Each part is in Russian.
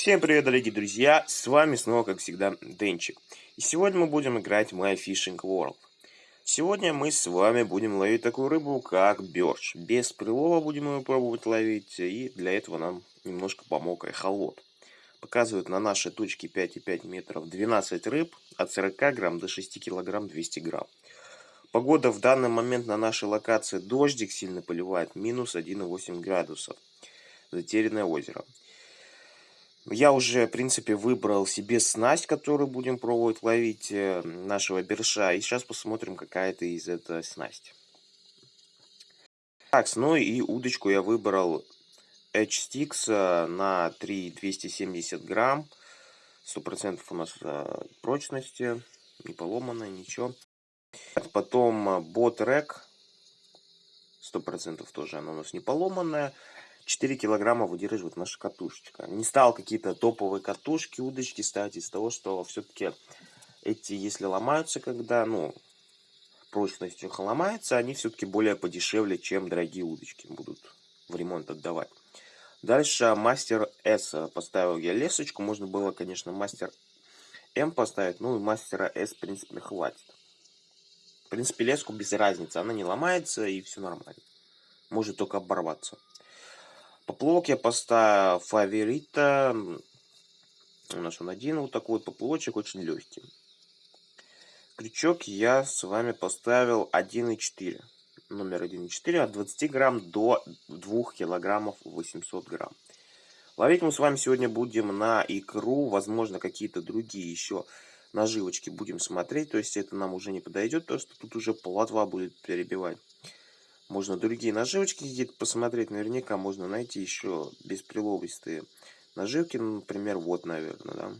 Всем привет, дорогие друзья! С вами снова, как всегда, Денчик. И сегодня мы будем играть в My Fishing World. Сегодня мы с вами будем ловить такую рыбу, как бёрш. Без прилова будем ее пробовать ловить, и для этого нам немножко помог эхолот. Показывают на нашей точке 5,5 метров 12 рыб, от 40 грамм до 6 килограмм 200 грамм. Погода в данный момент на нашей локации дождик сильно поливает, минус 1,8 градусов. Затерянное озеро. Я уже, в принципе, выбрал себе снасть, которую будем пробовать ловить э, нашего берша. И сейчас посмотрим, какая это из этой снасти. Так, ну и удочку я выбрал H-Sticks э, на 3,270 грамм. 100% у нас э, прочности, не поломанная, ничего. Потом Bot Rack. 100% тоже она у нас не поломанная. 4 килограмма выдерживает наша катушечка. Не стал какие-то топовые катушки, удочки ставить из того, что все-таки эти, если ломаются, когда, ну, прочность их ломается, они все-таки более подешевле, чем дорогие удочки будут в ремонт отдавать. Дальше мастер S поставил я лесочку. Можно было, конечно, мастер М поставить, ну и мастера S, в принципе, хватит. В принципе, леску без разницы. Она не ломается и все нормально. Может только оборваться. Поплавок я поставил фаворита. У нас он один вот такой вот поплавочек, очень легкий. Крючок я с вами поставил 1,4. Номер 1,4 от 20 грамм до 2 килограммов 800 грамм. Ловить мы с вами сегодня будем на икру, возможно, какие-то другие еще наживочки будем смотреть. То есть это нам уже не подойдет, потому что тут уже плотва будет перебивать. Можно другие наживочки где-то посмотреть. Наверняка можно найти еще бесприловистые наживки. Ну, например, вот, наверное, да.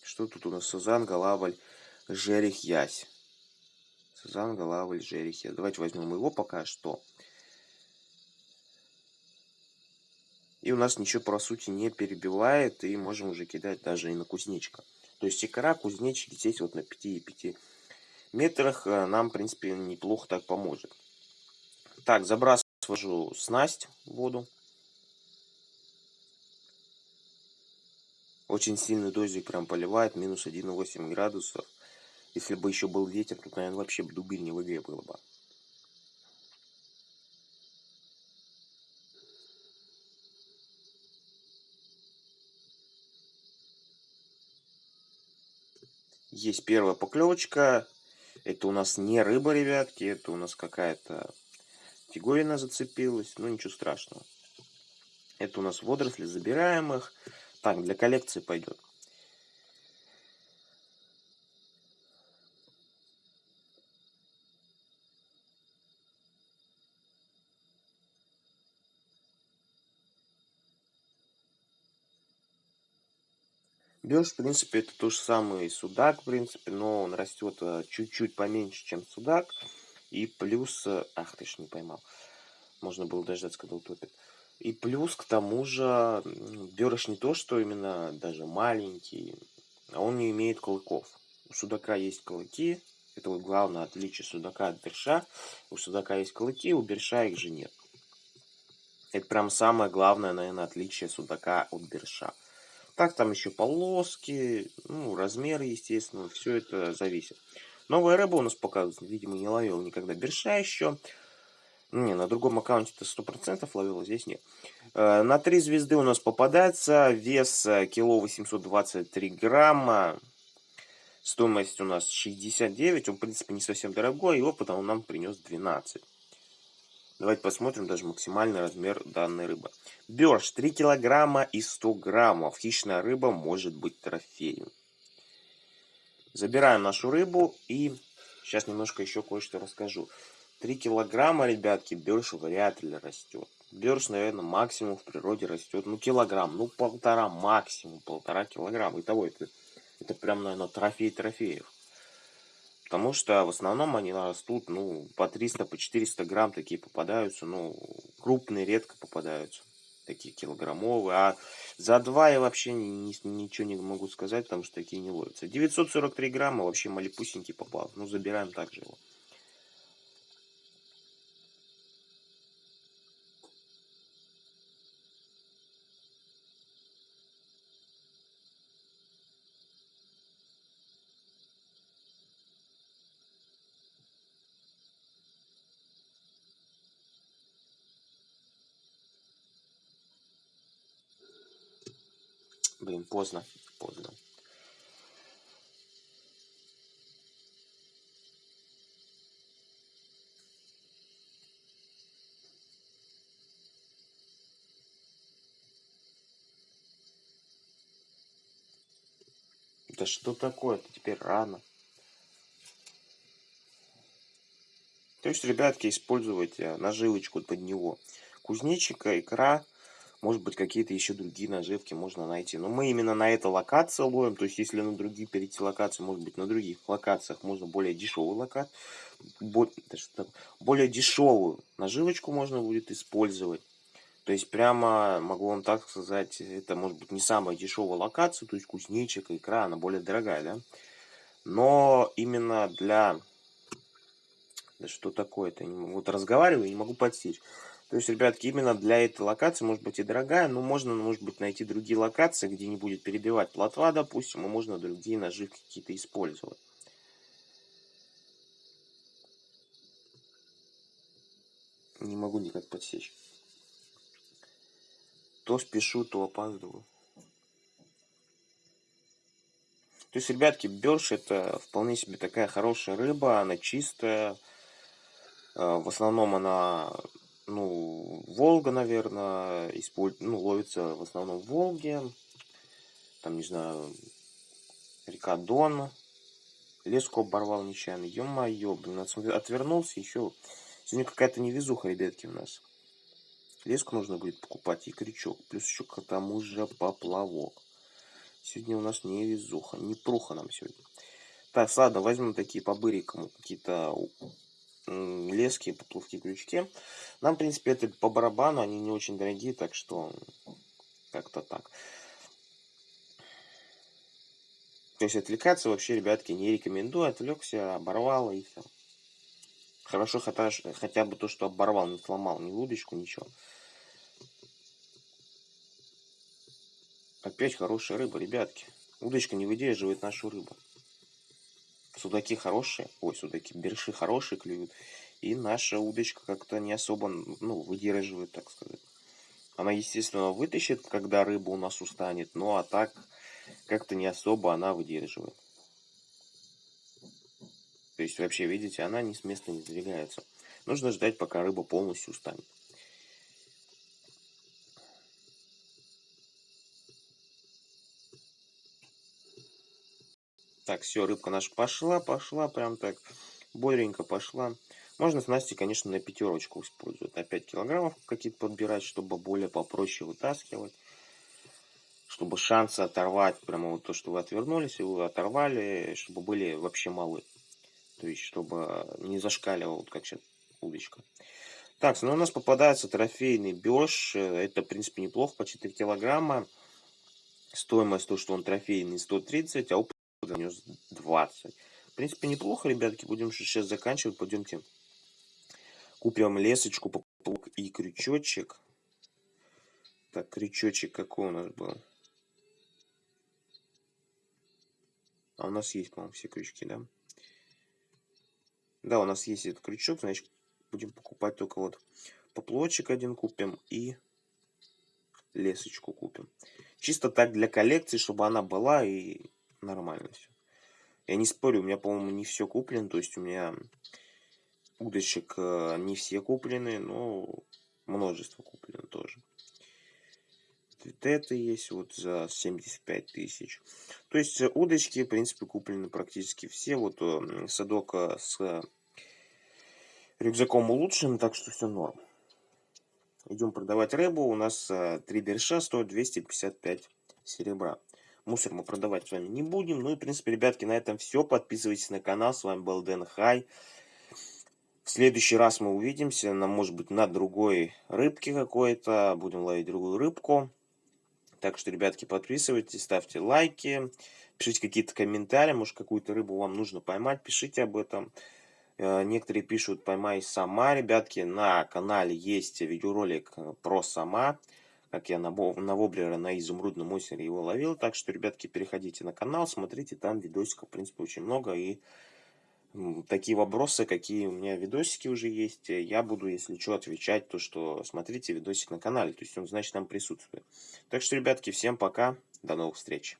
Что тут у нас? Сазан, Галаваль, Жерих, Ясь. Сазан, Галаваль, Жерих, Ясь. Давайте возьмем его пока что. И у нас ничего, по сути, не перебивает. И можем уже кидать даже и на кузнечика. То есть икра, кузнечик здесь вот на 5,5 метрах э, нам, в принципе, неплохо так поможет. Так, забрасываю снасть в воду. Очень сильный дождик прям поливает, минус 1,8 градусов. Если бы еще был ветер, тут, наверное, вообще дубиль не в игре было бы. Есть первая поклевочка. Это у нас не рыба, ребятки, это у нас какая-то тигорина зацепилась, но ничего страшного. Это у нас водоросли забираемых. Так, для коллекции пойдет. Бёрш, в принципе, это то же самое судак, в принципе, но он растет э, чуть-чуть поменьше, чем судак. И плюс... Э, ах, ты ж не поймал. Можно было дождаться, когда утопит. И плюс, к тому же, бёрш не то, что именно даже маленький, а он не имеет клыков. У судака есть клыки. Это вот главное отличие судака от берша. У судака есть клыки, у берша их же нет. Это прям самое главное, наверное, отличие судака от берша. Так, там еще полоски, ну, размеры, естественно, все это зависит. Новая рыба у нас показывается, видимо, не ловил никогда берша еще. Не, на другом аккаунте это 100% ловил, а здесь нет. Э, на 3 звезды у нас попадается, вес э, кило 823 грамма. Стоимость у нас 69, он, в принципе, не совсем дорогой, его потому нам принес 12. Давайте посмотрим даже максимальный размер данной рыбы. Бёрш 3 килограмма и 100 граммов. Хищная рыба может быть трофеем. Забираем нашу рыбу и сейчас немножко еще кое-что расскажу. 3 килограмма, ребятки, бёрш вряд ли растет. Бёрш, наверное, максимум в природе растет, ну, килограмм, ну, полтора, максимум полтора килограмма. Итого это, это прям, наверное, трофей трофеев. Потому что в основном они растут, ну, по 300, по 400 грамм такие попадаются, ну, крупные редко попадаются, такие килограммовые. А за 2 я вообще ни, ни, ничего не могу сказать, потому что такие не ловятся. 943 грамма вообще малепусенький попал, ну, забираем также его. Блин, поздно, поздно. Да что такое-то? Теперь рано. То есть, ребятки, использовать э, наживочку под него. Кузнечика, икра, может быть, какие-то еще другие наживки можно найти. Но мы именно на этой локации ловим. То есть, если на другие перейти локации, может быть, на других локациях можно более дешевый локат. Более дешевую наживочку можно будет использовать. То есть, прямо могу вам так сказать, это может быть не самая дешевая локация. То есть, кузнечик, икра, она более дорогая, да. Но именно для да что такое-то? Вот разговариваю не могу подсечь. То есть, ребятки, именно для этой локации, может быть, и дорогая, но можно, может быть, найти другие локации, где не будет перебивать плотва, допустим, и можно другие наживки какие-то использовать. Не могу никак подсечь. То спешу, то опаздываю. То есть, ребятки, бёрш это вполне себе такая хорошая рыба, она чистая, Э, в основном она, ну, Волга, наверное, использ... ну, ловится в основном в Волге. Там, не знаю, река Дон. Леску оборвал нечаянно. Ё-моё, блин, отвернулся еще. Сегодня какая-то невезуха, ребятки, у нас. Леску нужно будет покупать и крючок. Плюс еще к тому же поплавок. Сегодня у нас невезуха. Не пруха нам сегодня. Так, ладно, возьмем такие по какие-то лески, поплавки, крючки. Нам, в принципе, это по барабану, они не очень дорогие, так что как-то так. То есть отвлекаться вообще, ребятки, не рекомендую. Отвлекся, оборвал и все. Хорошо хотя, хотя бы то, что оборвал, не сломал ни удочку, ничего. Опять хорошая рыба, ребятки. Удочка не выдерживает нашу рыбу. Судаки хорошие, ой, судаки, берши хорошие клюют. И наша удочка как-то не особо, ну, выдерживает, так сказать. Она, естественно, вытащит, когда рыба у нас устанет, ну а так как-то не особо она выдерживает. То есть вообще, видите, она ни с места не сдвигается. Нужно ждать, пока рыба полностью устанет. Так, все, рыбка наша пошла, пошла, прям так бодренько пошла. Можно снасти, конечно, на пятерочку использовать. На 5 килограммов какие-то подбирать, чтобы более попроще вытаскивать. Чтобы шансы оторвать, прямо вот то, что вы отвернулись, и вы оторвали, чтобы были вообще малы. То есть, чтобы не зашкаливал, вот как сейчас удочка. Так, ну у нас попадается трофейный бёж. Это, в принципе, неплохо, по 4 килограмма. Стоимость, то, что он трофейный, 130, а занес 20. В принципе, неплохо, ребятки. Будем сейчас заканчивать. Пойдемте купим лесочку и крючочек. Так, крючочек какой у нас был? А у нас есть, по-моему, все крючки, да? Да, у нас есть этот крючок, значит, будем покупать только вот поплотчик один купим и лесочку купим. Чисто так для коллекции, чтобы она была и нормально все. Я не спорю, у меня, по-моему, не все куплено. То есть у меня удочек э, не все куплены, но множество куплено тоже. Это есть вот за 75 тысяч. То есть э, удочки, в принципе, куплены практически все. Вот э, садок с рюкзаком улучшен, так что все норм. Идем продавать рыбу. У нас три берша стоят 255 серебра. Мусор мы продавать с вами не будем. Ну и, в принципе, ребятки, на этом все. Подписывайтесь на канал. С вами был Дэн Хай. В следующий раз мы увидимся, на, может быть, на другой рыбке какой-то. Будем ловить другую рыбку. Так что, ребятки, подписывайтесь, ставьте лайки, пишите какие-то комментарии. Может, какую-то рыбу вам нужно поймать, пишите об этом. Э, некоторые пишут «поймай сама». Ребятки, на канале есть видеоролик про сама как я на, на воблера на изумрудном озере его ловил. Так что, ребятки, переходите на канал, смотрите, там видосиков, в принципе, очень много. И такие вопросы, какие у меня видосики уже есть. Я буду, если что, отвечать, то что смотрите видосик на канале. То есть он, значит, там присутствует. Так что, ребятки, всем пока. До новых встреч.